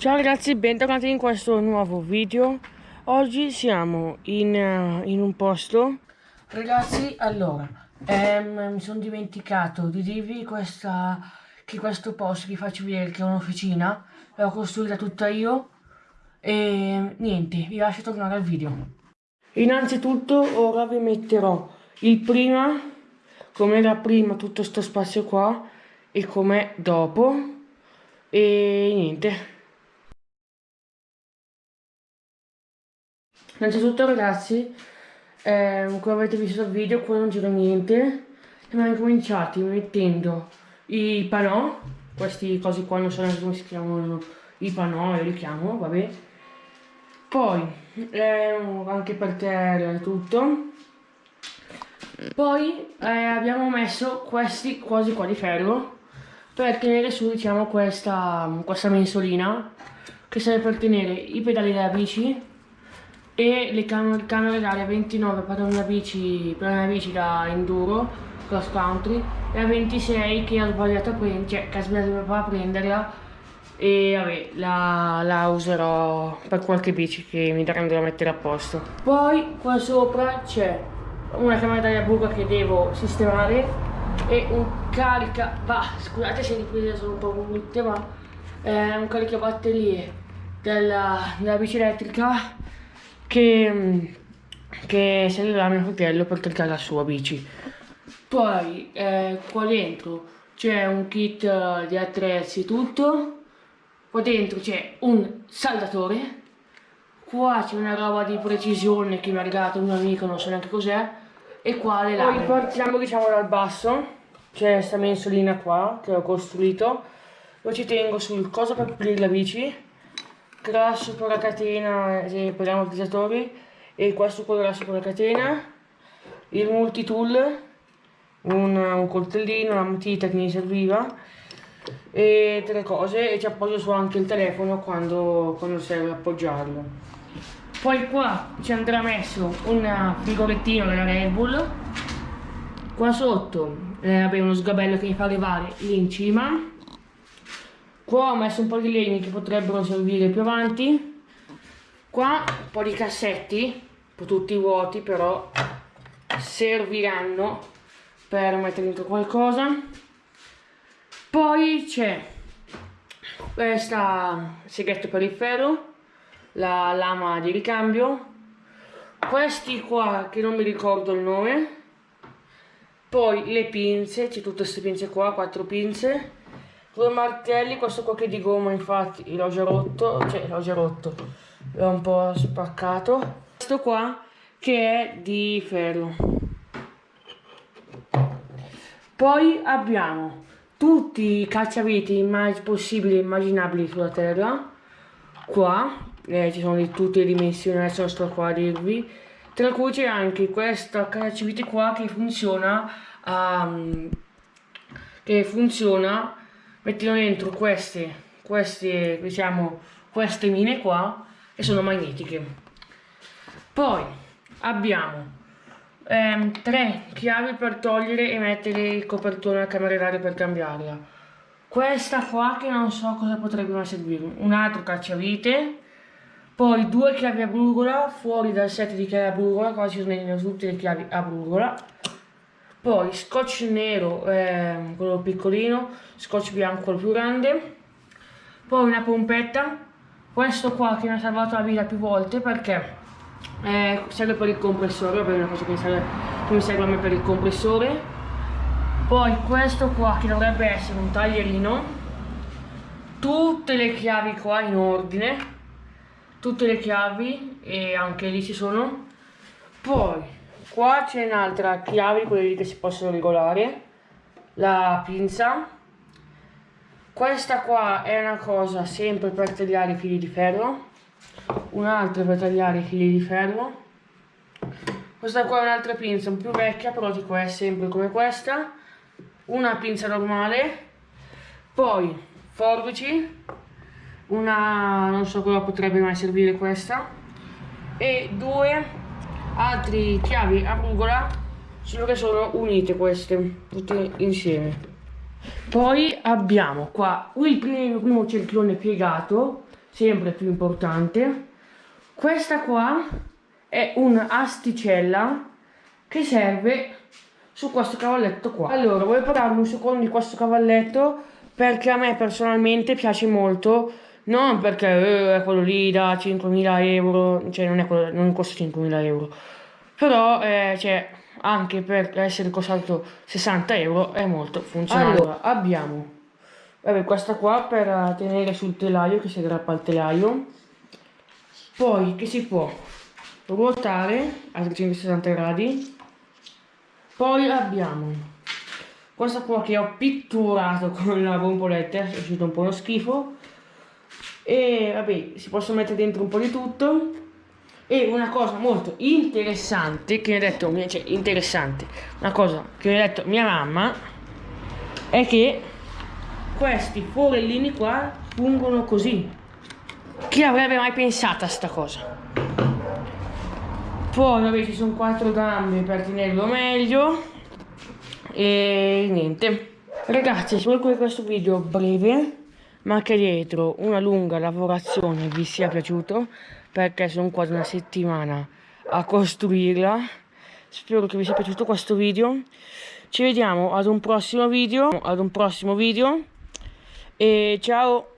Ciao ragazzi, bentornati in questo nuovo video. Oggi siamo in, uh, in un posto. Ragazzi, allora, ehm, mi sono dimenticato di dirvi questa, che questo posto vi faccio vedere che è un'officina. L'ho costruita tutta io. E niente, vi lascio tornare al video. Innanzitutto ora vi metterò il prima, come era prima tutto questo spazio qua e com'è dopo. E niente. Innanzitutto ragazzi, eh, come avete visto dal video, qua non c'era niente. Abbiamo cominciati mettendo i panò, questi cosi qua non so neanche come si chiamano, i panò, io li chiamo, vabbè. Poi, eh, anche per terra e tutto. Poi eh, abbiamo messo questi cosi qua di ferro per tenere su diciamo questa, questa mensolina che serve per tenere i pedali della bici e le cam camere d'aria 29 per una bici, per una bici da enduro, cross country, e a 26 che ho sbagliato a prendere, cioè che ho sbagliato a prenderla e vabbè la, la, userò per qualche bici che mi daranno da mettere a posto. Poi qua sopra c'è una camera d'aria buca che devo sistemare e un carica, bah, scusate se le riprese sono un po' brutte ma è un carica batterie della, della bici elettrica che, che servirà a mio fratello per caricare la sua bici. Poi eh, qua dentro c'è un kit uh, di attrezzi tutto, qua dentro c'è un saldatore, qua c'è una roba di precisione che mi ha regalato un amico, non so neanche cos'è, e qua le lame. Poi partiamo diciamo dal basso, c'è questa mensolina qua che ho costruito, lo ci tengo sul coso per pulire la bici, grasso per la catena per gli ammortizzatori e questo con grasso per la catena il multitool un, un coltellino, una matita che mi serviva e tre cose e ci appoggio su anche il telefono quando, quando serve appoggiarlo. Poi qua ci andrà messo un frigorettino della Red Bull. Qua sotto eh, vabbè, uno sgabello che mi fa levare lì in cima Qua ho messo un po' di legni che potrebbero servire più avanti. Qua un po' di cassetti, tutti vuoti però serviranno per mettere dentro qualcosa. Poi c'è questa seghetto per il ferro, la lama di ricambio, questi qua che non mi ricordo il nome, poi le pinze, c'è tutte queste pinze qua, quattro pinze, due martelli, questo qua che di gomma infatti l'ho già rotto, cioè l'ho già rotto, l'ho un po' spaccato. Questo qua che è di ferro. Poi abbiamo tutti i cacciaviti possibili e immaginabili sulla terra. Qua eh, ci sono di tutte le dimensioni, adesso sto qua a dirvi. Tra cui c'è anche questo cacciavite qua che funziona, um, che funziona mettono dentro queste, queste, diciamo, queste mine qua e sono magnetiche. Poi abbiamo ehm, tre chiavi per togliere e mettere il copertone alla camera d'aria per cambiarla. Questa qua che non so cosa potrebbe mai servire, un altro cacciavite, poi due chiavi a brugola fuori dal set di chiavi a brugola, qua ci sono tutte le chiavi a brugola poi scotch nero eh, quello piccolino scotch bianco quello più grande. Poi una pompetta. Questo qua che mi ha salvato la vita più volte perché eh, serve per il compressore è una cosa che mi, serve, che mi serve a me per il compressore. Poi questo qua che dovrebbe essere un taglierino. Tutte le chiavi qua in ordine. Tutte le chiavi e anche lì ci sono. Poi Qua c'è un'altra chiave, quelle che si possono regolare, la pinza. Questa qua è una cosa sempre per tagliare i fili di ferro, un'altra per tagliare i fili di ferro. Questa qua è un'altra pinza, un più vecchia, però dico è sempre come questa. Una pinza normale, poi forbici, una non so cosa potrebbe mai servire questa, e due altri chiavi a rugola solo che sono unite queste tutte insieme. Poi abbiamo qua il primo, primo cerchione piegato sempre più importante. Questa qua è un'asticella che serve su questo cavalletto qua. Allora voglio parlarvi un secondo di questo cavalletto? Perché a me personalmente piace molto non perché eh, è quello lì da 5.000 euro cioè non, è quello, non costa 5.000 euro. Però eh, cioè, anche per essere costato 60 euro è molto funzionale. Allora abbiamo vabbè, questa qua per tenere sul telaio che si aggrappa al telaio. Poi che si può ruotare a 360 gradi. Poi abbiamo questa qua che ho pitturato con la bomboletta è uscito un po' uno schifo e vabbè si possono mettere dentro un po' di tutto e una cosa molto interessante che mi ha detto, cioè interessante, una cosa che mi ha detto mia mamma è che questi forellini qua fungono così. Chi avrebbe mai pensato a sta cosa? Poi vabbè ci sono quattro gambe per tenerlo meglio e niente. Ragazzi, spero che questo video breve ma che dietro una lunga lavorazione vi sia piaciuto perché sono quasi una settimana a costruirla. Spero che vi sia piaciuto questo video. Ci vediamo ad un prossimo video ad un prossimo video. E ciao